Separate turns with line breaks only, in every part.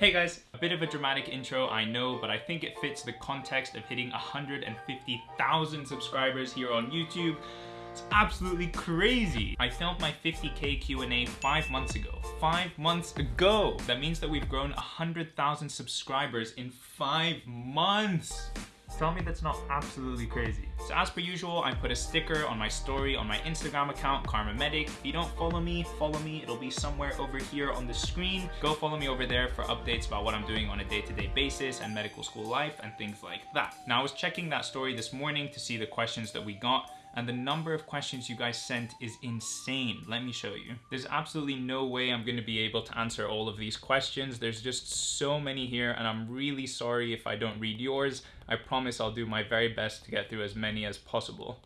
Hey guys, a bit of a dramatic intro, I know, but I think it fits the context of hitting 150,000 subscribers here on YouTube. It's absolutely crazy. I filmed my 50k Q&A five months ago. Five months ago! That means that we've grown 100,000 subscribers in five months. Tell me that's not absolutely crazy. So as per usual, I put a sticker on my story on my Instagram account, Kharma Medic. If you don't follow me, follow me. It'll be somewhere over here on the screen. Go follow me over there for updates about what I'm doing on a day-to-day -day basis and medical school life and things like that. Now I was checking that story this morning to see the questions that we got and the number of questions you guys sent is insane. Let me show you. There's absolutely no way I'm gonna be able to answer all of these questions. There's just so many here and I'm really sorry if I don't read yours. I promise I'll do my very best to get through as many as possible.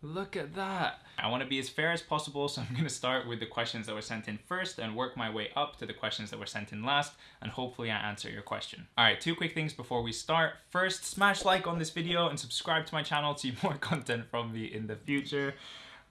Look at that. I want to be as fair as possible, so I'm going to start with the questions that were sent in first and work my way up to the questions that were sent in last, and hopefully I answer your question. Alright, two quick things before we start. First, smash like on this video and subscribe to my channel to see more content from me in the future.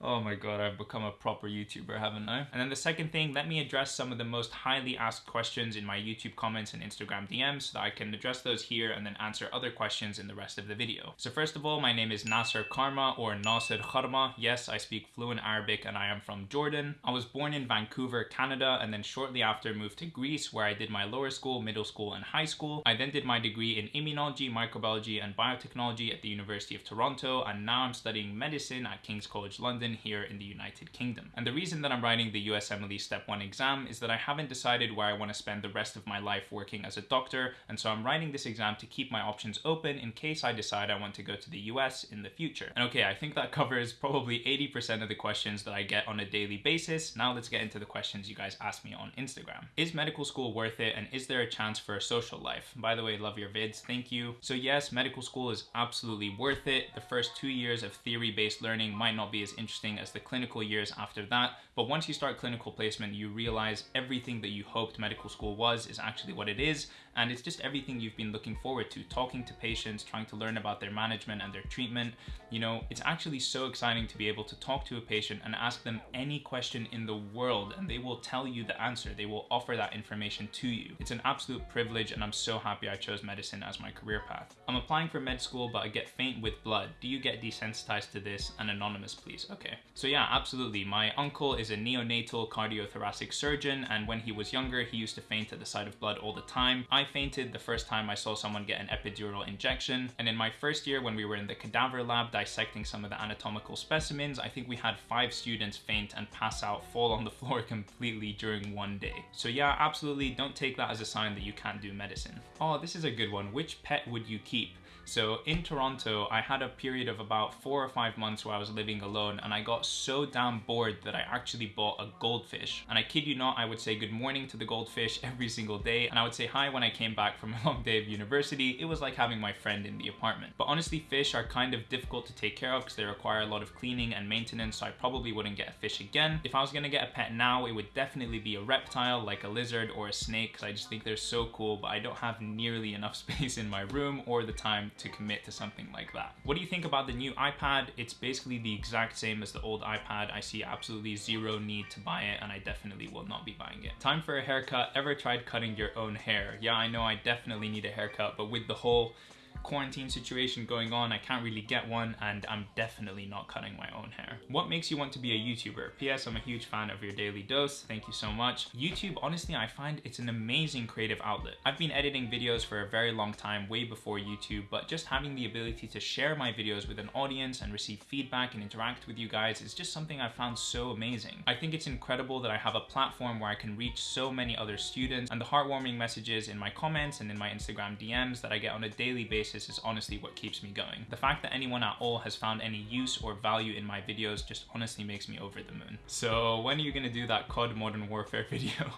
Oh my god, I've become a proper YouTuber, haven't I? And then the second thing, let me address some of the most highly asked questions in my YouTube comments and Instagram DMs so that I can address those here and then answer other questions in the rest of the video. So first of all, my name is Nasser Karma or Nasser Kharma. Yes, I speak fluent Arabic and I am from Jordan. I was born in Vancouver, Canada, and then shortly after moved to Greece where I did my lower school, middle school, and high school. I then did my degree in immunology, microbiology, and biotechnology at the University of Toronto, and now I'm studying medicine at King's College London here in the United Kingdom. And the reason that I'm writing the USMLE Step 1 exam is that I haven't decided where I want to spend the rest of my life working as a doctor, and so I'm writing this exam to keep my options open in case I decide I want to go to the US in the future. And okay, I think that covers probably 80% of the questions that I get on a daily basis. Now let's get into the questions you guys ask me on Instagram. Is medical school worth it and is there a chance for a social life? By the way, love your vids, thank you. So yes, medical school is absolutely worth it. The first two years of theory-based learning might not be as interesting interesting as the clinical years after that. But once you start clinical placement, you realize everything that you hoped medical school was is actually what it is. And it's just everything you've been looking forward to, talking to patients, trying to learn about their management and their treatment. You know, it's actually so exciting to be able to talk to a patient and ask them any question in the world and they will tell you the answer. They will offer that information to you. It's an absolute privilege and I'm so happy I chose medicine as my career path. I'm applying for med school, but I get faint with blood. Do you get desensitized to this? And anonymous, please. Okay. So yeah, absolutely. My uncle is a neonatal cardiothoracic surgeon, and when he was younger, he used to faint at the sight of blood all the time. I fainted the first time I saw someone get an epidural injection, and in my first year when we were in the cadaver lab dissecting some of the anatomical specimens, I think we had five students faint and pass out, fall on the floor completely during one day. So yeah, absolutely don't take that as a sign that you can't do medicine. Oh, this is a good one. Which pet would you keep? So in Toronto, I had a period of about four or five months where I was living alone and I got so damn bored that I actually bought a goldfish. And I kid you not, I would say good morning to the goldfish every single day and I would say hi when I came back from a long day of university. It was like having my friend in the apartment. But honestly, fish are kind of difficult to take care of because they require a lot of cleaning and maintenance, so I probably wouldn't get a fish again. If I was gonna get a pet now, it would definitely be a reptile like a lizard or a snake because I just think they're so cool, but I don't have nearly enough space in my room or the time to commit to something like that. What do you think about the new iPad? It's basically the exact same as the old iPad. I see absolutely zero need to buy it and I definitely will not be buying it. Time for a haircut. Ever tried cutting your own hair? Yeah, I know I definitely need a haircut, but with the whole quarantine situation going on, I can't really get one and I'm definitely not cutting my own hair. What makes you want to be a YouTuber? P.S. I'm a huge fan of your daily dose. Thank you so much. YouTube, honestly, I find it's an amazing creative outlet. I've been editing videos for a very long time, way before YouTube, but just having the ability to share my videos with an audience and receive feedback and interact with you guys is just something I found so amazing. I think it's incredible that I have a platform where I can reach so many other students and the heartwarming messages in my comments and in my Instagram DMs that I get on a daily basis basis is honestly what keeps me going. The fact that anyone at all has found any use or value in my videos just honestly makes me over the moon. So when are you gonna do that COD Modern Warfare video?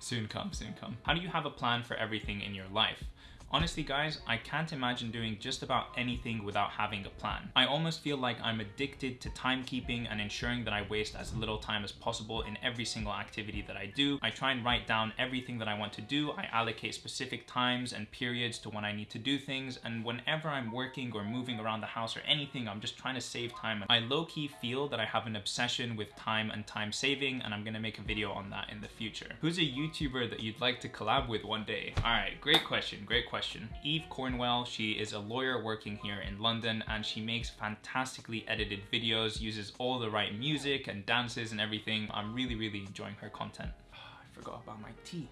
soon come, soon come. How do you have a plan for everything in your life? Honestly guys, I can't imagine doing just about anything without having a plan. I almost feel like I'm addicted to timekeeping and ensuring that I waste as little time as possible in every single activity that I do. I try and write down everything that I want to do. I allocate specific times and periods to when I need to do things. And whenever I'm working or moving around the house or anything, I'm just trying to save time. I low-key feel that I have an obsession with time and time saving, and I'm gonna make a video on that in the future. Who's a YouTuber that you'd like to collab with one day? All right, great question, great question Eve Cornwell, she is a lawyer working here in London, and she makes fantastically edited videos, uses all the right music and dances and everything. I'm really, really enjoying her content. Oh, I forgot about my tea.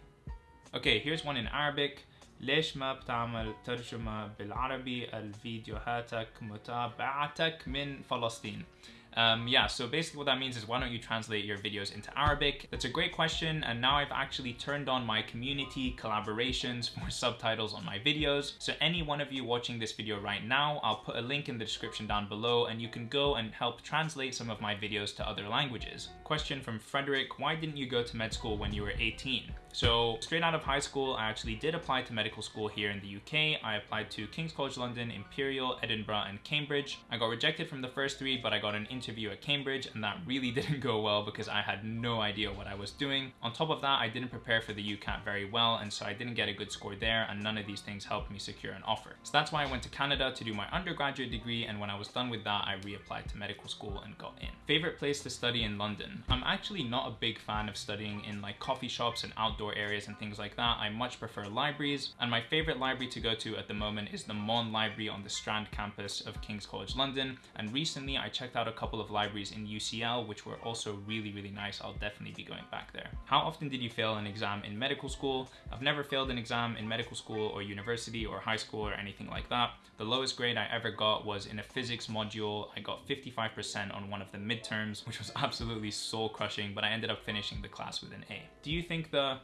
Okay, here's one in Arabic. ليش ما بتعمل ترجمة بالعربي الفيديوهاتك متابعتك من فلسطين Um, yeah, so basically what that means is why don't you translate your videos into Arabic? That's a great question and now I've actually turned on my community collaborations for subtitles on my videos. So any one of you watching this video right now, I'll put a link in the description down below and you can go and help translate some of my videos to other languages. Question from Frederick, why didn't you go to med school when you were 18? So straight out of high school, I actually did apply to medical school here in the UK. I applied to King's College London, Imperial, Edinburgh, and Cambridge. I got rejected from the first three, but I got an interview at Cambridge, and that really didn't go well because I had no idea what I was doing. On top of that, I didn't prepare for the UCAT very well, and so I didn't get a good score there, and none of these things helped me secure an offer. So that's why I went to Canada to do my undergraduate degree, and when I was done with that, I reapplied to medical school and got in. Favorite place to study in London? I'm actually not a big fan of studying in like coffee shops and outdoor outdoor areas and things like that, I much prefer libraries. And my favorite library to go to at the moment is the Maughan Library on the Strand campus of King's College London. And recently I checked out a couple of libraries in UCL, which were also really, really nice. I'll definitely be going back there. How often did you fail an exam in medical school? I've never failed an exam in medical school or university or high school or anything like that. The lowest grade I ever got was in a physics module. I got 55% on one of the midterms, which was absolutely soul crushing, but I ended up finishing the class with an A. Do you think the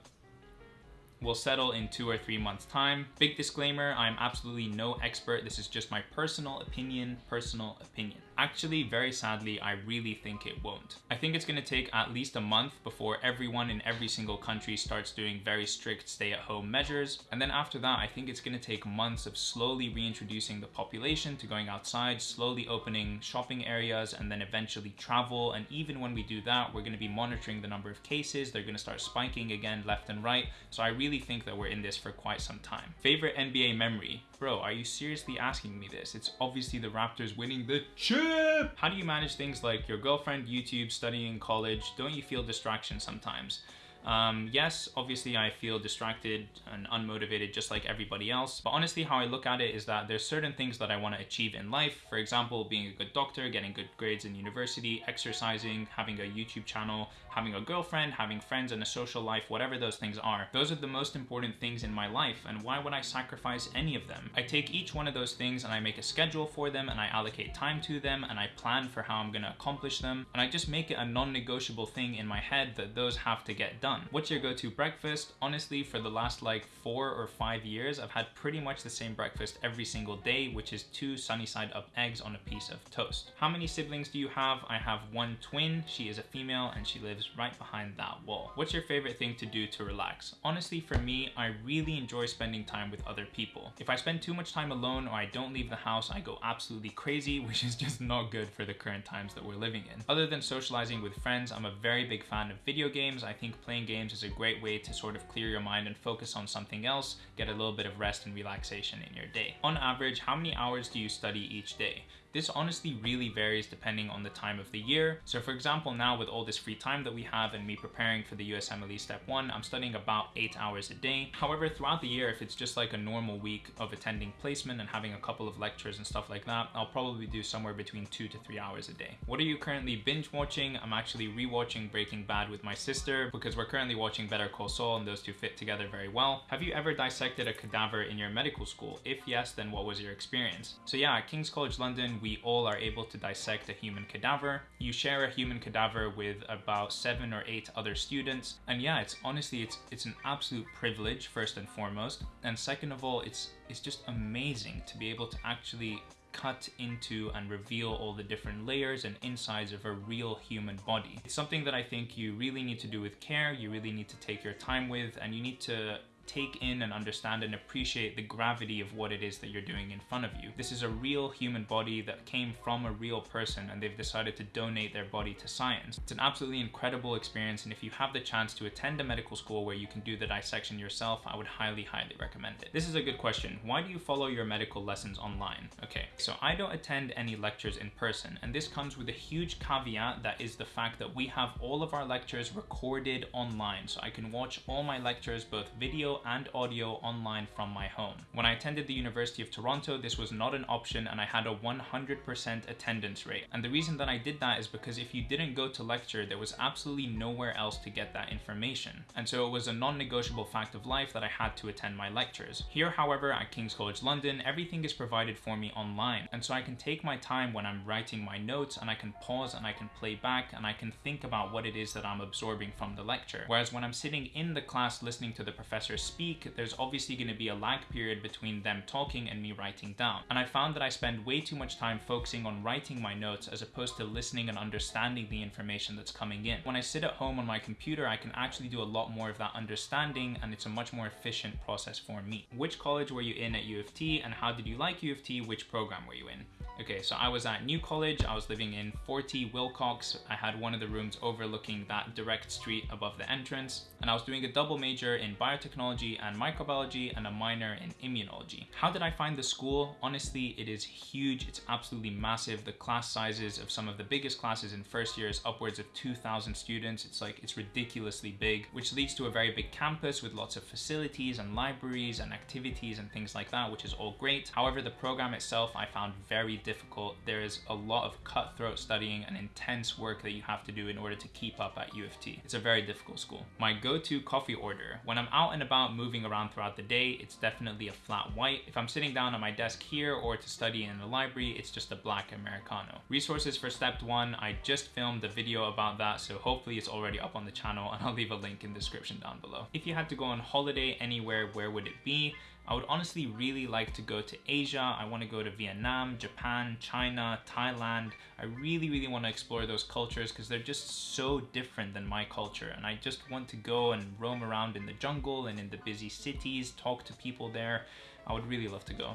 will settle in two or three months time. Big disclaimer, I'm absolutely no expert. This is just my personal opinion, personal opinion. Actually, very sadly, I really think it won't. I think it's gonna take at least a month before everyone in every single country starts doing very strict stay-at-home measures. And then after that, I think it's gonna take months of slowly reintroducing the population to going outside, slowly opening shopping areas, and then eventually travel. And even when we do that, we're gonna be monitoring the number of cases. They're gonna start spiking again left and right. So I really think that we're in this for quite some time. Favorite NBA memory? Bro, are you seriously asking me this? It's obviously the Raptors winning the chip! How do you manage things like your girlfriend, YouTube, studying, college? Don't you feel distraction sometimes? Um, yes, obviously I feel distracted and unmotivated just like everybody else, but honestly how I look at it is that there's certain things that I want to achieve in life. For example, being a good doctor, getting good grades in university, exercising, having a YouTube channel, having a girlfriend, having friends and a social life, whatever those things are. Those are the most important things in my life and why would I sacrifice any of them? I take each one of those things and I make a schedule for them and I allocate time to them and I plan for how I'm gonna accomplish them and I just make it a non-negotiable thing in my head that those have to get done. What's your go-to breakfast? Honestly, for the last like four or five years, I've had pretty much the same breakfast every single day, which is two sunny side up eggs on a piece of toast. How many siblings do you have? I have one twin. She is a female and she lives right behind that wall. What's your favorite thing to do to relax? Honestly, for me, I really enjoy spending time with other people. If I spend too much time alone or I don't leave the house, I go absolutely crazy, which is just not good for the current times that we're living in. Other than socializing with friends, I'm a very big fan of video games. I think playing games is a great way to sort of clear your mind and focus on something else, get a little bit of rest and relaxation in your day. On average, how many hours do you study each day? This honestly really varies depending on the time of the year. So for example, now with all this free time that we have and me preparing for the USMLE Step 1, I'm studying about 8 hours a day. However, throughout the year, if it's just like a normal week of attending placement and having a couple of lectures and stuff like that, I'll probably do somewhere between 2 to 3 hours a day. What are you currently binge watching? I'm actually rewatching Breaking Bad with my sister because we're currently watching Better Call Saul and those two fit together very well. Have you ever dissected a cadaver in your medical school? If yes, then what was your experience? So yeah, at King's College London, we all are able to dissect a human cadaver. You share a human cadaver with about seven or eight other students. And yeah, it's honestly, it's it's an absolute privilege, first and foremost. And second of all, it's it's just amazing to be able to actually cut into and reveal all the different layers and insides of a real human body. It's something that I think you really need to do with care, you really need to take your time with, and you need to take in and understand and appreciate the gravity of what it is that you're doing in front of you. This is a real human body that came from a real person and they've decided to donate their body to science. It's an absolutely incredible experience and if you have the chance to attend a medical school where you can do the dissection yourself, I would highly, highly recommend it. This is a good question. Why do you follow your medical lessons online? Okay, so I don't attend any lectures in person and this comes with a huge caveat that is the fact that we have all of our lectures recorded online so I can watch all my lectures both video and audio online from my home. When I attended the University of Toronto this was not an option and I had a 100% attendance rate and the reason that I did that is because if you didn't go to lecture there was absolutely nowhere else to get that information and so it was a non-negotiable fact of life that I had to attend my lectures. Here however at King's College London everything is provided for me online and so I can take my time when I'm writing my notes and I can pause and I can play back and I can think about what it is that I'm absorbing from the lecture. Whereas when I'm sitting in the class listening to the professor speak, there's obviously going to be a lag period between them talking and me writing down. And I found that I spend way too much time focusing on writing my notes as opposed to listening and understanding the information that's coming in. When I sit at home on my computer, I can actually do a lot more of that understanding and it's a much more efficient process for me. Which college were you in at U of T and how did you like U of T? Which program were you in? Okay, so I was at New College. I was living in 40 Willcocks. I had one of the rooms overlooking that direct street above the entrance. And I was doing a double major in biotechnology and microbiology and a minor in immunology. How did I find the school? Honestly, it is huge. It's absolutely massive. The class sizes of some of the biggest classes in first year is upwards of 2,000 students. It's like, it's ridiculously big, which leads to a very big campus with lots of facilities and libraries and activities and things like that, which is all great. However, the program itself I found very difficult. There is a lot of cutthroat studying and intense work that you have to do in order to keep up at U of T. It's a very difficult school. My go-to coffee order, when I'm out and about moving around throughout the day, it's definitely a flat white. If I'm sitting down at my desk here or to study in the library, it's just a black Americano. Resources for step one, I just filmed a video about that, so hopefully it's already up on the channel and I'll leave a link in the description down below. If you had to go on holiday anywhere, where would it be? I would honestly really like to go to Asia. I want to go to Vietnam, Japan, China, Thailand. I really, really want to explore those cultures because they're just so different than my culture. And I just want to go and roam around in the jungle and in the busy cities, talk to people there. I would really love to go.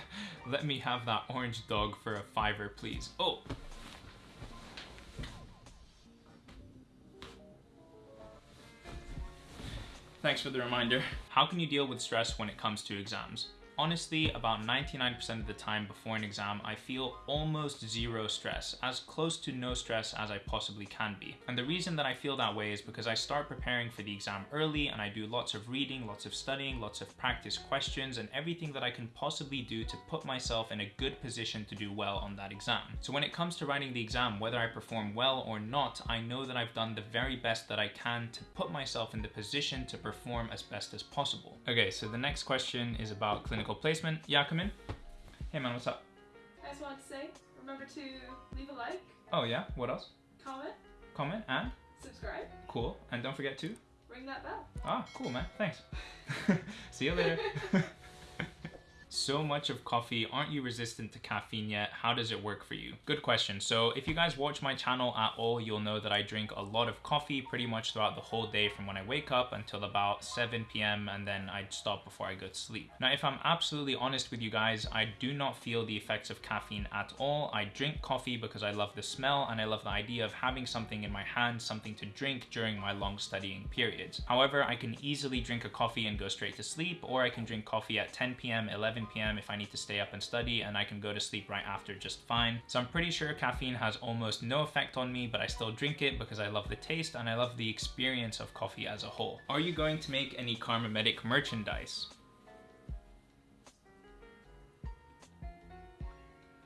Let me have that orange dog for a fiver, please. Oh, Thanks for the reminder. How can you deal with stress when it comes to exams? Honestly, about 99% of the time before an exam, I feel almost zero stress, as close to no stress as I possibly can be. And the reason that I feel that way is because I start preparing for the exam early and I do lots of reading, lots of studying, lots of practice questions, and everything that I can possibly do to put myself in a good position to do well on that exam. So when it comes to writing the exam, whether I perform well or not, I know that I've done the very best that I can to put myself in the position to perform as best as possible. Okay, so the next question is about clinical clinical placement. Yeah, come in. Hey man, what's up?
I just wanted to say, remember to leave a like.
Oh yeah, what else?
Comment.
Comment and?
Subscribe.
Cool. And don't forget to?
Ring that bell.
Ah, cool man, thanks. See you later. so much of coffee, aren't you resistant to caffeine yet? How does it work for you? Good question. So if you guys watch my channel at all, you'll know that I drink a lot of coffee pretty much throughout the whole day from when I wake up until about 7 p.m. and then I stop before I go to sleep. Now, if I'm absolutely honest with you guys, I do not feel the effects of caffeine at all. I drink coffee because I love the smell and I love the idea of having something in my hand, something to drink during my long studying periods. However, I can easily drink a coffee and go straight to sleep, or I can drink coffee at 10 p.m., 11 p.m. if I need to stay up and study and I can go to sleep right after just fine. So I'm pretty sure caffeine has almost no effect on me, but I still drink it because I love the taste and I love the experience of coffee as a whole. Are you going to make any Kharma Medic merchandise?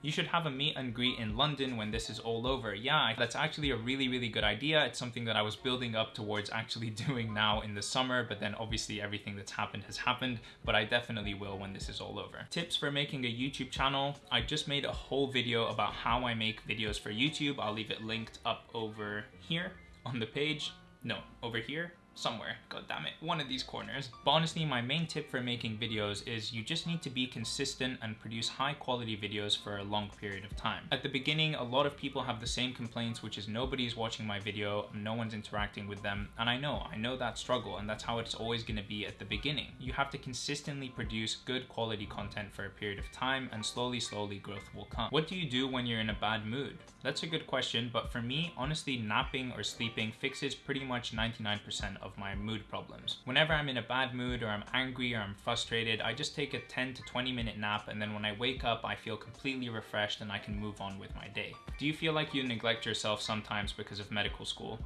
You should have a meet and greet in London when this is all over. Yeah, that's actually a really, really good idea. It's something that I was building up towards actually doing now in the summer, but then obviously everything that's happened has happened, but I definitely will when this is all over. Tips for making a YouTube channel. I just made a whole video about how I make videos for YouTube. I'll leave it linked up over here on the page. No, over here somewhere, god damn it, one of these corners. But honestly, my main tip for making videos is you just need to be consistent and produce high quality videos for a long period of time. At the beginning, a lot of people have the same complaints, which is nobody's watching my video, no one's interacting with them, and I know, I know that struggle, and that's how it's always gonna be at the beginning. You have to consistently produce good quality content for a period of time, and slowly, slowly growth will come. What do you do when you're in a bad mood? That's a good question, but for me, honestly, napping or sleeping fixes pretty much 99% of my mood problems. Whenever I'm in a bad mood or I'm angry or I'm frustrated, I just take a 10 to 20 minute nap and then when I wake up, I feel completely refreshed and I can move on with my day. Do you feel like you neglect yourself sometimes because of medical school?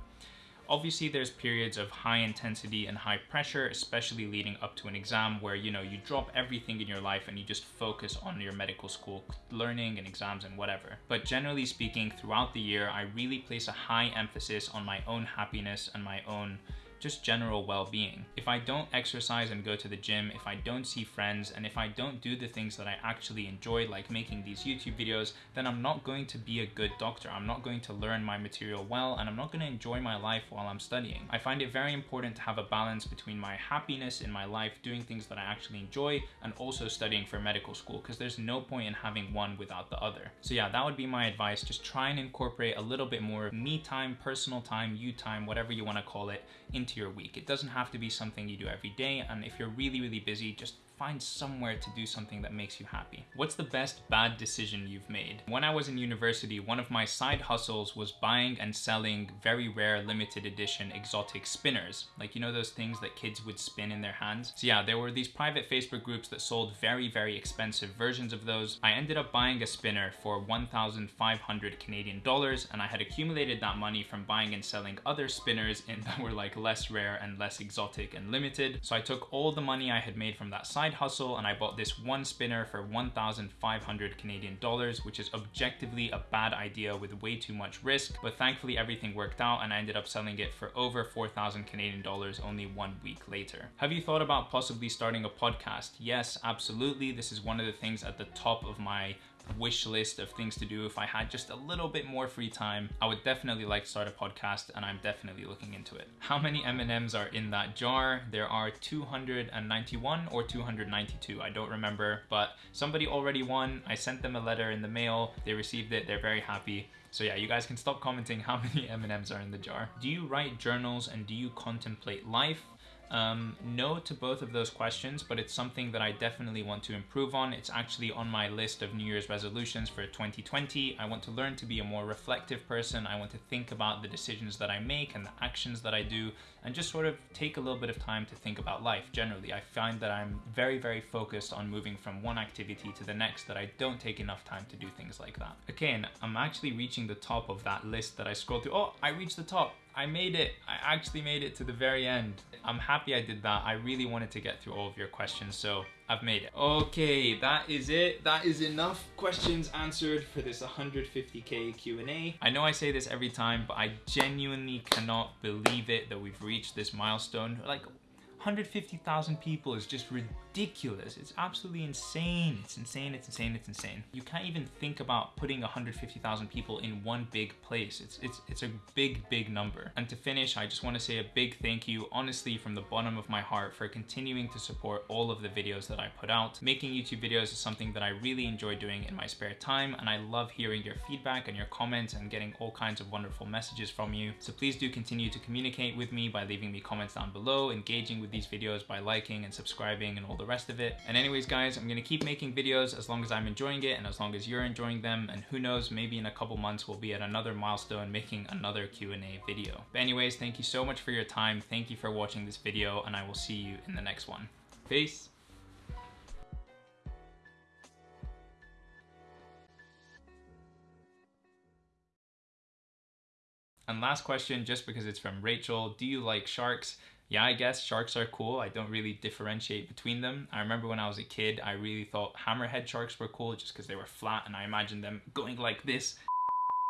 Obviously, there's periods of high intensity and high pressure, especially leading up to an exam where, you know, you drop everything in your life and you just focus on your medical school learning and exams and whatever. But generally speaking, throughout the year, I really place a high emphasis on my own happiness and my own just general well-being. If I don't exercise and go to the gym, if I don't see friends, and if I don't do the things that I actually enjoy, like making these YouTube videos, then I'm not going to be a good doctor. I'm not going to learn my material well, and I'm not going to enjoy my life while I'm studying. I find it very important to have a balance between my happiness in my life, doing things that I actually enjoy, and also studying for medical school, because there's no point in having one without the other. So yeah, that would be my advice. Just try and incorporate a little bit more me time, personal time, you time, whatever you want to call it, into your week. It doesn't have to be something you do every day. And if you're really, really busy, just find somewhere to do something that makes you happy. What's the best bad decision you've made? When I was in university, one of my side hustles was buying and selling very rare limited edition exotic spinners. Like, you know those things that kids would spin in their hands? So yeah, there were these private Facebook groups that sold very, very expensive versions of those. I ended up buying a spinner for 1,500 Canadian dollars and I had accumulated that money from buying and selling other spinners in that were like less rare and less exotic and limited. So I took all the money I had made from that side side hustle and I bought this one spinner for 1,500 Canadian dollars, which is objectively a bad idea with way too much risk, but thankfully everything worked out and I ended up selling it for over 4,000 Canadian dollars only one week later. Have you thought about possibly starting a podcast? Yes, absolutely. This is one of the things at the top of my wish list of things to do if I had just a little bit more free time. I would definitely like to start a podcast and I'm definitely looking into it. How many M&Ms are in that jar? There are 291 or 292, I don't remember, but somebody already won. I sent them a letter in the mail. They received it. They're very happy. So yeah, you guys can stop commenting how many M&Ms are in the jar. Do you write journals and do you contemplate life? Um, no to both of those questions, but it's something that I definitely want to improve on. It's actually on my list of New Year's resolutions for 2020. I want to learn to be a more reflective person. I want to think about the decisions that I make and the actions that I do, and just sort of take a little bit of time to think about life generally. I find that I'm very, very focused on moving from one activity to the next that I don't take enough time to do things like that. And I'm actually reaching the top of that list that I scrolled through. Oh, I reached the top. I made it. I actually made it to the very end. I'm happy I did that. I really wanted to get through all of your questions, so I've made it. Okay, that is it. That is enough questions answered for this 150k Q&A. I know I say this every time, but I genuinely cannot believe it that we've reached this milestone. Like, 150,000 people is just ridiculous. It's absolutely insane. It's insane, it's insane, it's insane. You can't even think about putting 150,000 people in one big place. It's, it's, it's a big, big number. And to finish, I just wanna say a big thank you, honestly, from the bottom of my heart for continuing to support all of the videos that I put out. Making YouTube videos is something that I really enjoy doing in my spare time, and I love hearing your feedback and your comments and getting all kinds of wonderful messages from you. So please do continue to communicate with me by leaving me comments down below, engaging with these videos by liking and subscribing and all the rest of it. And anyways, guys, I'm gonna keep making videos as long as I'm enjoying it and as long as you're enjoying them. And who knows, maybe in a couple months we'll be at another milestone making another Q&A video. But anyways, thank you so much for your time. Thank you for watching this video and I will see you in the next one. Peace. And last question, just because it's from Rachel, do you like sharks? Yeah, I guess sharks are cool. I don't really differentiate between them. I remember when I was a kid, I really thought hammerhead sharks were cool just because they were flat and I imagined them going like this